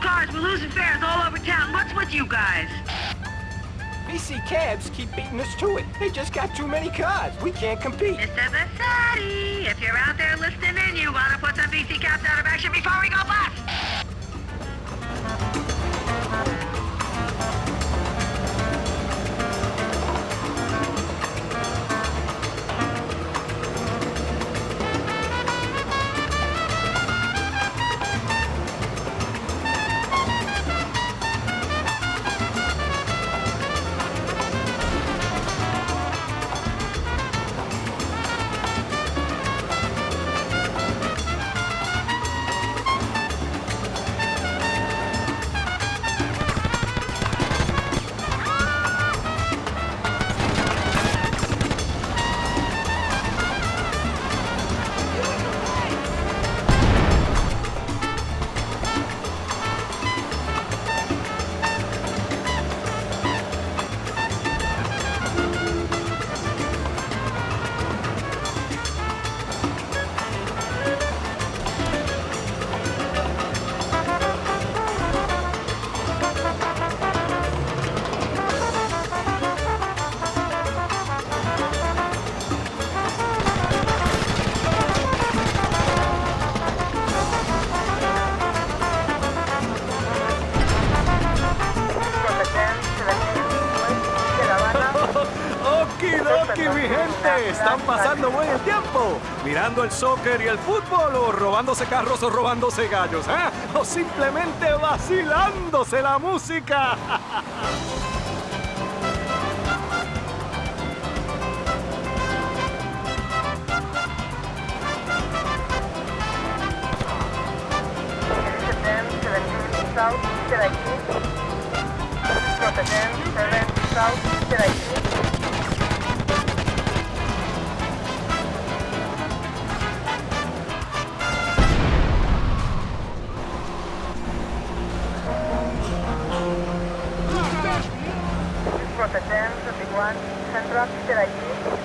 cars. We're losing fares all over town. What's with you guys? BC cabs keep beating us to it. They just got too many cars. We can't compete. Mr. Vasati, if you're out there listening in, you want to put some BC cabs out of action before we go bust. Okidoki, mi gente, están pasando buen tiempo, mirando el soccer y el fútbol, o robándose carros o robándose gallos, ¿eh? o simplemente vacilándose la música. South, 7, 7, South, 7. Competenza, Big One, Centro